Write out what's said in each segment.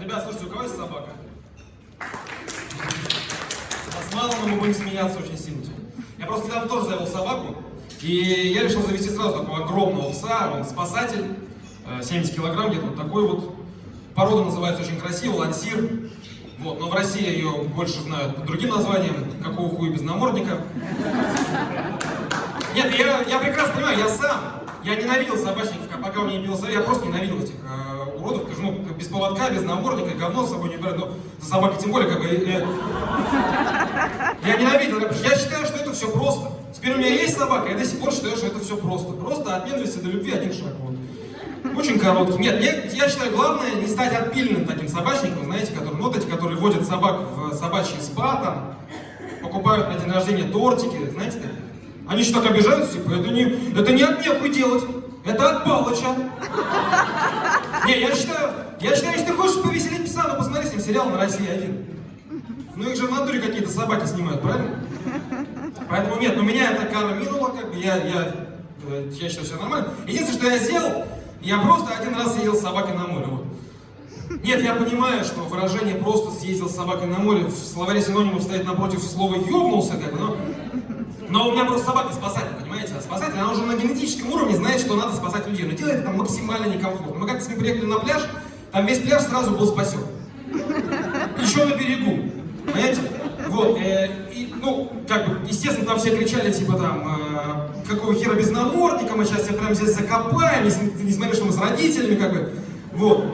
Ребят, слушайте, у кого есть собака? Нас мало, но мы будем смеяться очень сильно. Я просто недавно тоже завел собаку, и я решил завести сразу такого огромного пса, он спасатель, э, 70 килограмм где-то, вот такой вот. Порода называется очень красиво, лансир. Вот, но в России ее больше знают под другим названием, какого хуя без намордника. Нет, я, я прекрасно понимаю, я сам, я ненавидел собачников, пока у меня не пил я просто ненавидел этих э, уродов, потому ну, без поводка, без намордника, говно с собой не брать, но за собакой тем более, как бы, э, я ненавидел, я считаю, что это все просто. Теперь у меня есть собака, я до сих пор считаю, что это все просто. Просто от ненависти до любви один шаг. Вот. Очень короткий. Нет, я, я считаю, главное не стать отпиленным таким собачником, знаете, которые, ну, вот эти, которые водят собак в собачьи спа, там, покупают на день рождения тортики, знаете, такие. Они еще так обижаются, типа, это не, это не от нехуй делать, это от Палыча. Не, я считаю, я считаю, если ты хочешь повеселить пса, ну посмотри с ним сериал на России один. Ну их же в натуре какие-то собаки снимают, правильно? Поэтому нет, ну меня эта кара минула, как бы я, я, э, я считаю, все нормально. Единственное, что я сделал, я просто один раз съездил с собакой на море. Вот. Нет, я понимаю, что выражение «просто съездил с собакой на море» в словаре синонимов стоит напротив слова «ёбнулся», как бы, но... Но у меня просто собака спасатель, спасатель, она уже на генетическом уровне знает, что надо спасать людей, но делает это максимально некомфортно. Мы как-то с ним приехали на пляж, там весь пляж сразу был спасен. Еще на берегу, понимаете? Вот, э, и, ну, как бы, естественно, там все кричали, типа, там, э, какого хера без намордника, мы сейчас тебя прямо здесь закопаем, несмотря что мы с родителями, как бы, вот.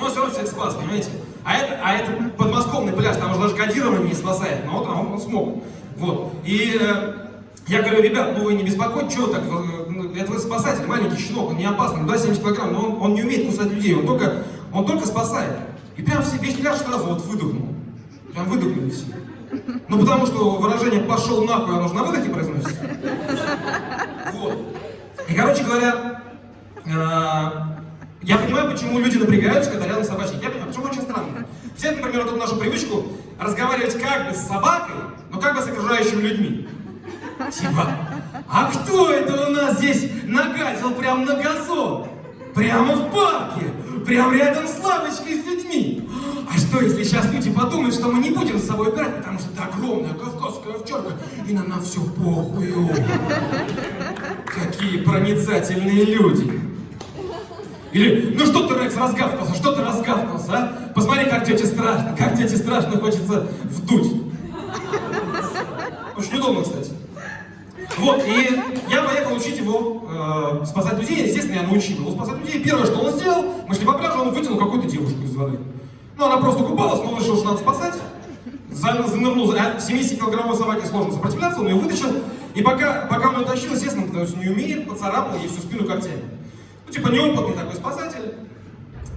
Но все равно всех спас, понимаете? А это, а это подмосковный пляж, там уже даже кодирование не спасает, но вот он, он смог. Вот. И э, я говорю, ребят, ну вы не беспокойтесь, что так, ну, это вы спасатель, маленький щенок, он не опасный, да, 70 килограмм, но он, он не умеет кусать людей, он только, он только спасает. И прям все, весь пляж сразу вот выдохнул. Прям выдохнули все. Ну потому что выражение «пошел нахуй» оно же на выдохе произносится. Вот. И, короче говоря, э, я понимаю, почему люди напрягаются, когда рядом собачник. Я понимаю, почему очень странно. Все, например, вот эту нашу привычку разговаривать как бы с собакой, но как бы с окружающими людьми. Типа, а кто это у нас здесь нагадил прямо на газон? Прямо в парке? Прямо рядом с лавочкой с людьми? А что, если сейчас люди подумают, что мы не будем с собой брать, потому что это огромная кавказская овчарка, и нам на все похую? Какие проницательные люди! Или, ну что ты, Рекс, разгавкался, что ты разгавкался, а? Посмотри, как тете страшно, как тете страшно хочется вдуть. Очень удобно, кстати. Вот, и я поехал учить его э, спасать людей, естественно, я научил его спасать людей. Первое, что он сделал, мы шли по пляжу, он вытянул какую-то девушку из воды. Ну, она просто купалась, но он решил, что надо спасать. Занырнул, 70-килограммовой собаке сложно сопротивляться, он ее вытащил. И пока, пока он ее тащил, естественно, потому что не умеет, поцарапал ей всю спину когтями. Ну, типа, неопытный такой спасатель.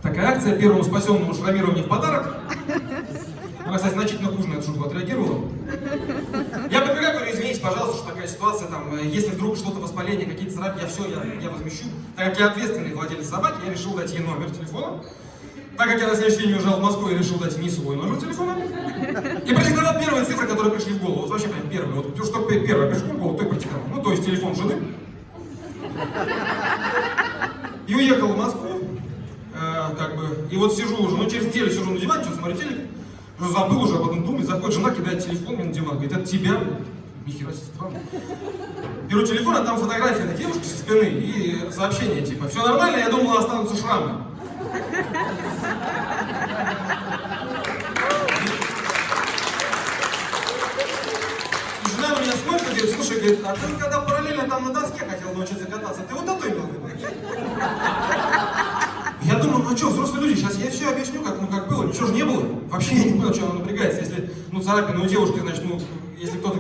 Такая акция первому спасенному шрамирование в подарок. Она, кстати, значительно хуже на эту шутку отреагировала. Я подбегаю, говорю, извините, пожалуйста, что такая ситуация, там, э, если вдруг что-то воспаление, какие-то царапки, я все, я, я возмещу. Так как я ответственный владелец собаки, я решил дать ей номер телефона. Так как я на следующий день уезжал в Москву, я решил дать не свой номер телефона. И продиктовал первые цифры, которые пришли в голову. Вот вообще прям первые. Вот что первое пришло в голову, то и продиктовал. Ну, то есть телефон жены. И уехал в Москву, э, как бы, и вот сижу уже, ну через неделю сижу на диване, что смотрю телек, уже забыл уже об этом думать, заходит жена, кидает телефон мне на диван, говорит, это тебя? Нихера себе странно. Беру телефон, а там фотография на девушке со спины и сообщение типа, все нормально, я думала останутся шрамы. Жена на меня смотрит и говорит, слушай, говорит, а ты когда параллельно там на доске хотел научиться кататься, ты вот это имел в виду? Я думаю, ну что, взрослые люди, сейчас я все объясню, как, ну, как было, ничего же не было. Вообще я не понял, что она напрягается. Если, ну, царапина у девушки, значит, ну, если кто-то,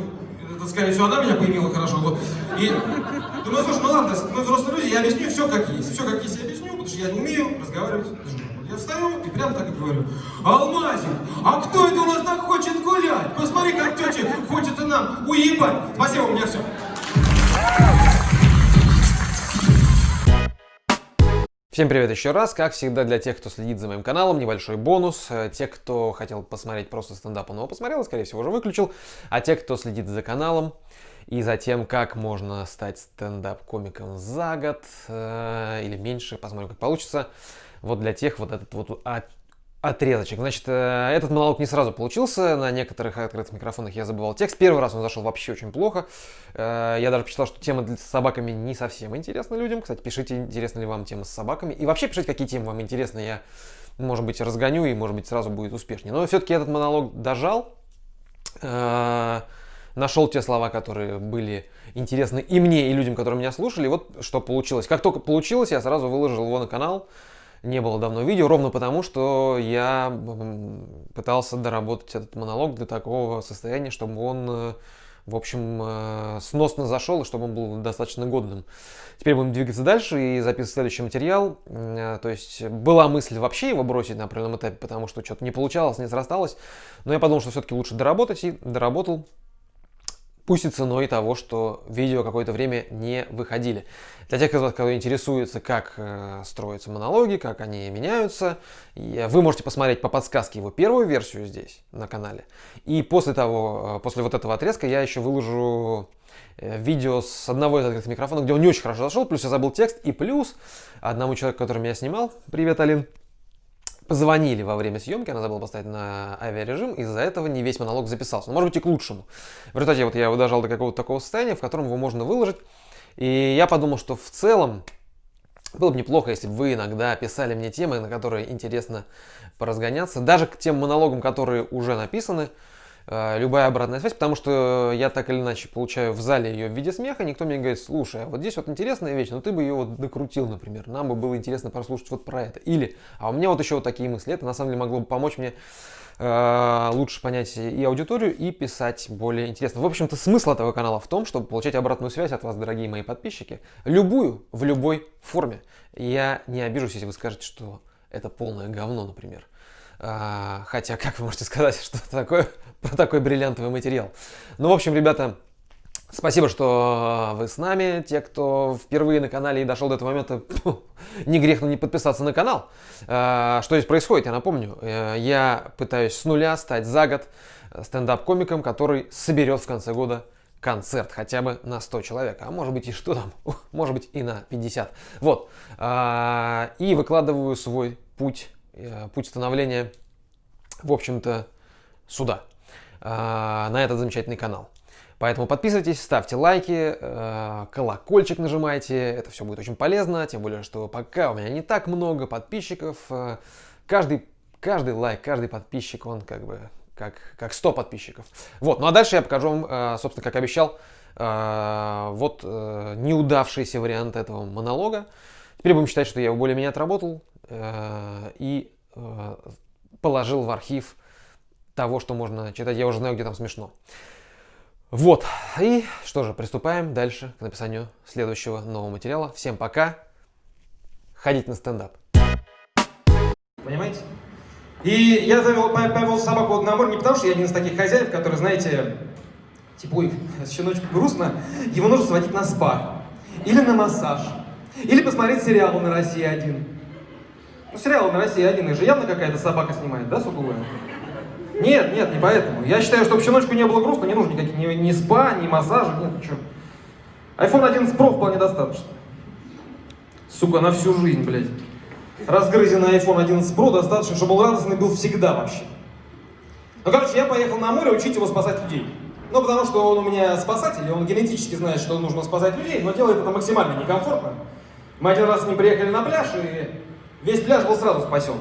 это, скорее всего, она меня поимела хорошо, вот. И думаю, слушай, ну ладно, мы взрослые люди, я объясню все как есть. Все как есть я объясню, потому что я не умею разговаривать. Я встаю и прямо так и говорю, Алмазик, а кто это у нас так хочет гулять? Посмотри, как тетя хочет и нам уебать. Спасибо, у меня все. Всем привет еще раз. Как всегда, для тех, кто следит за моим каналом, небольшой бонус. Э, те, кто хотел посмотреть просто стендап, он его посмотрел, скорее всего, уже выключил. А те, кто следит за каналом и за тем, как можно стать стендап-комиком за год э, или меньше, посмотрим, как получится. Вот для тех вот этот вот отрезочек. Значит, э, этот монолог не сразу получился. На некоторых открытых микрофонах я забывал текст. Первый раз он зашел вообще очень плохо. Э, я даже посчитал, что тема с собаками не совсем интересна людям. Кстати, пишите, интересна ли вам тема с собаками. И вообще пишите, какие темы вам интересны. Я, может быть, разгоню и, может быть, сразу будет успешнее. Но все-таки этот монолог дожал. Э, нашел те слова, которые были интересны и мне, и людям, которые меня слушали. Вот что получилось. Как только получилось, я сразу выложил его на канал не было давно видео, ровно потому, что я пытался доработать этот монолог до такого состояния, чтобы он, э, в общем, э, сносно зашел и чтобы он был достаточно годным. Теперь будем двигаться дальше и записывать следующий материал. Э, то есть была мысль вообще его бросить на определенном этапе, потому что что-то не получалось, не срасталось. Но я подумал, что все-таки лучше доработать и доработал пусть и ценой того, что видео какое-то время не выходили. Для тех из вас, кто интересуется, как э, строятся монологи, как они меняются, вы можете посмотреть по подсказке его первую версию здесь, на канале. И после того, э, после вот этого отрезка я еще выложу э, видео с одного из открытых микрофонов, где он не очень хорошо зашел, плюс я забыл текст, и плюс одному человеку, который меня снимал, привет, Алин, позвонили во время съемки, она забыла поставить на авиарежим, из-за этого не весь монолог записался. Но может быть и к лучшему. В результате вот я его дожал до какого-то такого состояния, в котором его можно выложить. И я подумал, что в целом было бы неплохо, если бы вы иногда писали мне темы, на которые интересно поразгоняться. Даже к тем монологам, которые уже написаны, любая обратная связь, потому что я так или иначе получаю в зале ее в виде смеха, никто мне говорит, слушай, а вот здесь вот интересная вещь, но ты бы ее вот докрутил, например, нам бы было интересно послушать вот про это. Или, а у меня вот еще вот такие мысли, это на самом деле могло бы помочь мне э, лучше понять и аудиторию, и писать более интересно. В общем-то, смысл этого канала в том, чтобы получать обратную связь от вас, дорогие мои подписчики, любую, в любой форме. Я не обижусь, если вы скажете, что это полное говно, например. А, хотя, как вы можете сказать, что такое про такой бриллиантовый материал. Ну, в общем, ребята, Спасибо, что вы с нами. Те, кто впервые на канале и дошел до этого момента, не грех не подписаться на канал. А, что здесь происходит, я напомню. Э, я пытаюсь с нуля стать за год стендап-комиком, который соберет в конце года концерт хотя бы на 100 человек, а может быть и что там, может быть и на 50. Вот. А, и выкладываю свой путь, э, путь становления, в общем-то, сюда. А, на этот замечательный канал. Поэтому подписывайтесь, ставьте лайки, э, колокольчик нажимайте, это все будет очень полезно, тем более, что пока у меня не так много подписчиков, э, каждый, каждый лайк, каждый подписчик, он как бы как, как 100 подписчиков. Вот, ну а дальше я покажу вам, э, собственно, как обещал, вот неудавшийся вариант этого монолога. Теперь будем считать, что я его более-менее отработал и положил в архив того, что можно читать. Я уже знаю, где там смешно. Вот. И что же, приступаем дальше к написанию следующего нового материала. Всем пока. Ходить на стендап. Понимаете? И я завел, повел собаку на море не потому, что я один из таких хозяев, которые, знаете, типа, ой, щеночку грустно, его нужно сводить на спа. Или на массаж. Или посмотреть сериал на России один. Ну, сериал на России один, их же явно какая-то собака снимает, да, сутулая? Нет, нет, не поэтому. Я считаю, чтобы щеночку не было грустно, не нужно никаких ни, ни спа, ни массажа, нет, ничего. iPhone 11 Pro вполне достаточно. Сука, на всю жизнь, блядь. Разгрызенный iPhone 11 Pro достаточно, чтобы он радостный был всегда вообще. Ну, короче, я поехал на море учить его спасать людей. Ну, потому что он у меня спасатель, и он генетически знает, что нужно спасать людей, но делает это максимально некомфортно. Мы один раз с ним приехали на пляж, и весь пляж был сразу спасен.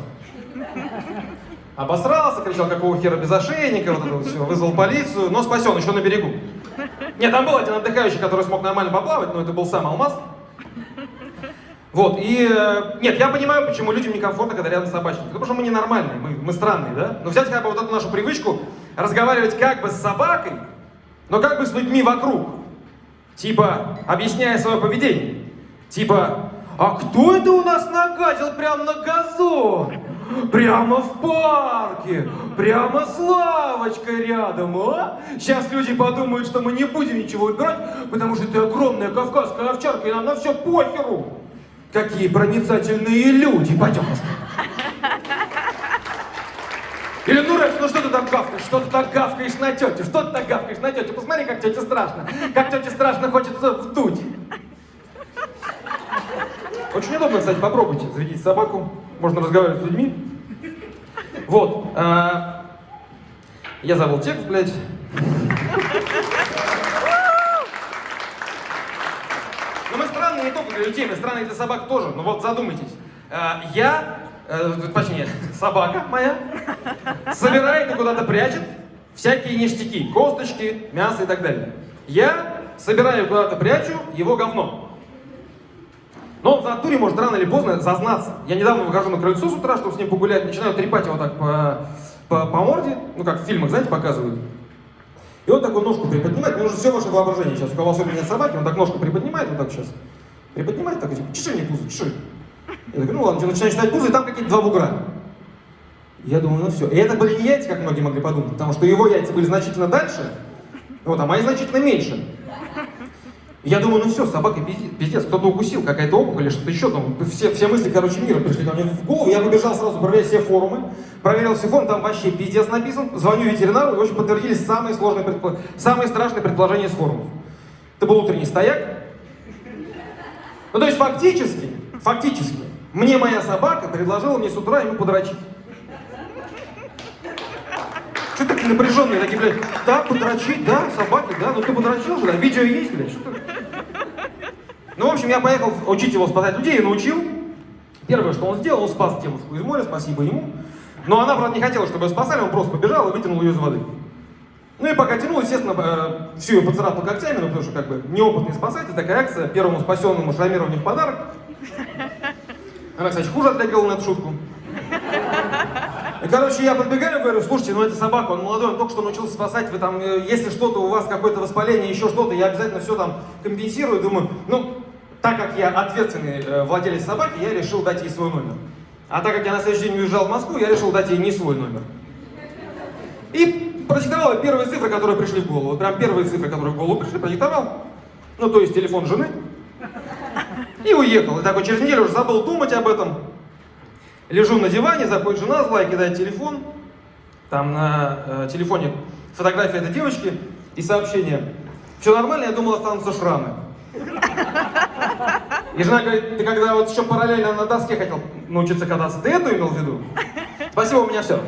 Обосрался, кричал, какого хера без ошейника, вот это вот все, вызвал полицию, но спасен еще на берегу. Нет, там был один отдыхающий, который смог нормально поплавать, но это был сам алмаз. Вот, и... Э, нет, я понимаю, почему людям некомфортно, когда рядом собачник. Потому что мы ненормальные, мы, мы странные, да? Но взять хотя бы вот эту нашу привычку разговаривать как бы с собакой, но как бы с людьми вокруг. Типа, объясняя свое поведение. Типа, а кто это у нас нагадил прямо на газон? Прямо в парке, прямо с лавочкой рядом, а? Сейчас люди подумают, что мы не будем ничего убирать, потому что это огромная кавказская овчарка, и нам на все похеру. Какие проницательные люди, пойдем. Или, ну, Рекс, ну что ты там гавкаешь? Что ты так гавкаешь на тете? Что ты так гавкаешь на тете? Посмотри, как тете страшно. Как тете страшно хочется вдуть. Очень удобно, кстати, попробуйте заведите собаку, можно разговаривать с людьми. Вот. а, Я забыл текст, блядь. Но мы странные не только для людей, мы странные для собак тоже. Ну вот задумайтесь. А, Я, э, точнее, собака моя, собирает и куда-то прячет всякие ништяки, косточки, мясо и так далее. Я собираю куда-то прячу его говно. Но он в натуре может рано или поздно зазнаться. Я недавно выхожу на крыльцо с утра, чтобы с ним погулять, начинаю трепать его так по, по, по морде, ну как в фильмах, знаете, показывают. И он такую ножку приподнимает, мне нужно все ваше воображение сейчас. У кого особенно нет собаки, он так ножку приподнимает, вот так сейчас. Приподнимает, так, типа, чеши мне пузо, чеши. Я такой, ну ладно, начинаю читать пузо, и там какие-то два бугра. Я думаю, ну все. И это были не яйца, как многие могли подумать, потому что его яйца были значительно дальше, вот, а мои значительно меньше. Я думаю, ну все, собака пиздец, кто-то укусил, какая-то опухоль что-то еще там. Все, все мысли, короче, мира пришли ко мне в голову. Я побежал сразу проверять все форумы. Проверил все форумы, там вообще пиздец написан. Звоню ветеринару, и, общем, подтвердились самые сложные, предпо- самые страшные предположения с форумов. Это был утренний стояк. Ну, то есть, фактически, фактически, мне моя собака предложила мне с утра ему подрочить. Что такие напряженные, такие, блядь, да, подрочить, да, собаки, да, ну ты подрочил же, да, видео есть, блядь, что ты? Ну, в общем, я поехал учить его спасать людей и научил. Первое, что он сделал, он спас девушку из моря, спасибо ему. Но она, правда, не хотела, чтобы ее спасали, он просто побежал и вытянул ее из воды. Ну и пока тянул, естественно, э, всю ее поцарапал когтями, ну потому что как бы неопытный спасатель, такая акция, первому спасенному шрамированию в подарок. Она, кстати, хуже отреагировала на эту шутку. И, короче, я подбегаю говорю, слушайте, ну это собака, он молодой, он только что научился спасать, вы там, э, если что-то у вас, какое-то воспаление, еще что-то, я обязательно все там компенсирую. Думаю, ну, так как я ответственный э, владелец собаки, я решил дать ей свой номер. А так как я на следующий день уезжал в Москву, я решил дать ей не свой номер. И продиктовал первые цифры, которые пришли в голову. Прям первые цифры, которые в голову пришли, продиктовал. Ну, то есть телефон жены. И уехал. И такой через неделю уже забыл думать об этом. Лежу на диване, заходит жена злая, кидает телефон. Там на э, телефоне фотография этой девочки и сообщение. Все нормально, я думал, останутся шрамы. И жена говорит, ты когда вот еще параллельно на доске хотел научиться кататься, ты эту имел в виду? Спасибо, у меня все.